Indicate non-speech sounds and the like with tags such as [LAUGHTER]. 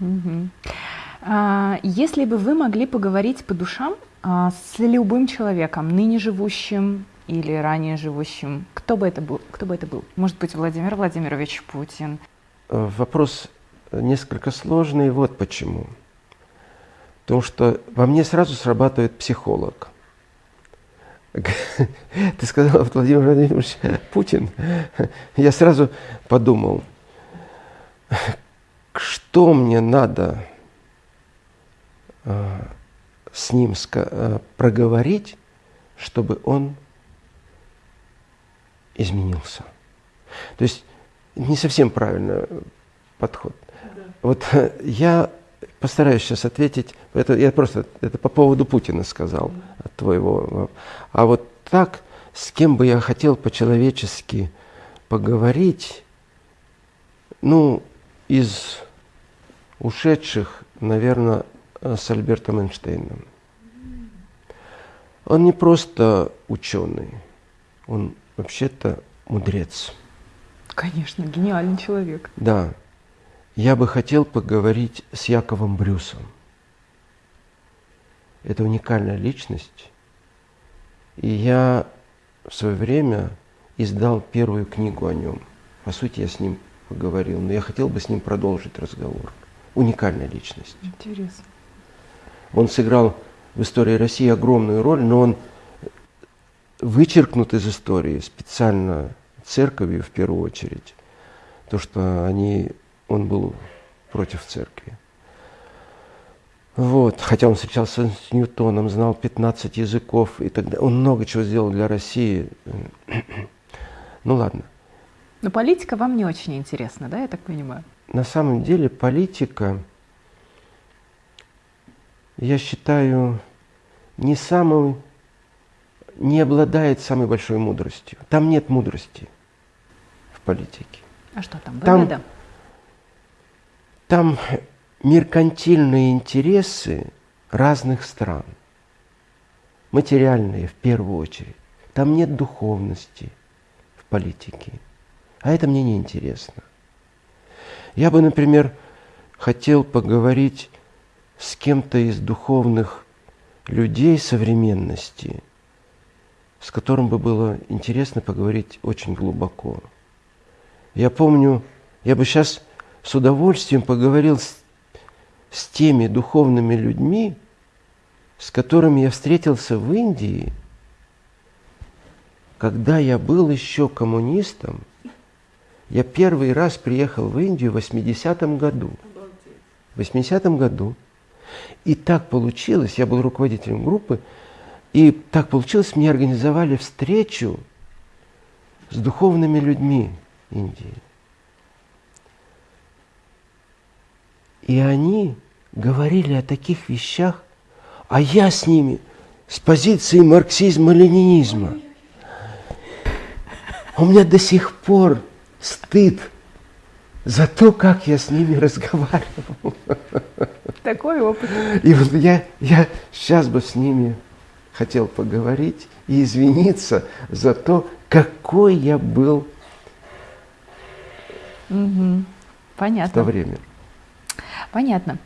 Угу. А, если бы вы могли поговорить по душам а, с любым человеком, ныне живущим или ранее живущим, кто бы это был? Кто бы это был? Может быть, Владимир Владимирович Путин? Э, вопрос несколько сложный. Вот почему. Потому что во мне сразу срабатывает психолог. [LAUGHS] Ты сказал, Владимир Владимирович Путин. [LAUGHS] Я сразу подумал, что мне надо э, с ним э, проговорить, чтобы он изменился. То есть не совсем правильный подход. Да. Вот я постараюсь сейчас ответить. Это я просто это по поводу Путина сказал от твоего. А вот так, с кем бы я хотел по-человечески поговорить, ну, из ушедших, наверное, с Альбертом Эйнштейном. Он не просто ученый, он вообще-то мудрец. Конечно, гениальный человек. Да. Я бы хотел поговорить с Яковом Брюсом. Это уникальная личность. И я в свое время издал первую книгу о нем. По сути, я с ним поговорил, но я хотел бы с ним продолжить разговор. Уникальная личность. Интересно. Он сыграл в истории России огромную роль, но он вычеркнут из истории специально церковью в первую очередь, то, что они, он был против церкви. Вот. Хотя он встречался с Ньютоном, знал 15 языков и так далее. Он много чего сделал для России. [CLEARS THROAT] ну ладно. Но политика вам не очень интересна, да, я так понимаю? На самом деле политика, я считаю, не самым не обладает самой большой мудростью. Там нет мудрости в политике. А что там? Выгода? Там, там меркантильные интересы разных стран. Материальные в первую очередь. Там нет духовности в политике. А это мне не интересно. Я бы, например, хотел поговорить с кем-то из духовных людей современности – с которым бы было интересно поговорить очень глубоко. Я помню, я бы сейчас с удовольствием поговорил с, с теми духовными людьми, с которыми я встретился в Индии, когда я был еще коммунистом. Я первый раз приехал в Индию в 80-м году. В 80-м году. И так получилось, я был руководителем группы, и так получилось, мне организовали встречу с духовными людьми Индии. И они говорили о таких вещах, а я с ними с позиции марксизма-ленинизма. У меня до сих пор стыд за то, как я с ними [LAUGHS] разговаривал. Такой опыт. И вот я, я сейчас бы с ними хотел поговорить и извиниться за то, какой я был угу. Понятно. в то время. Понятно.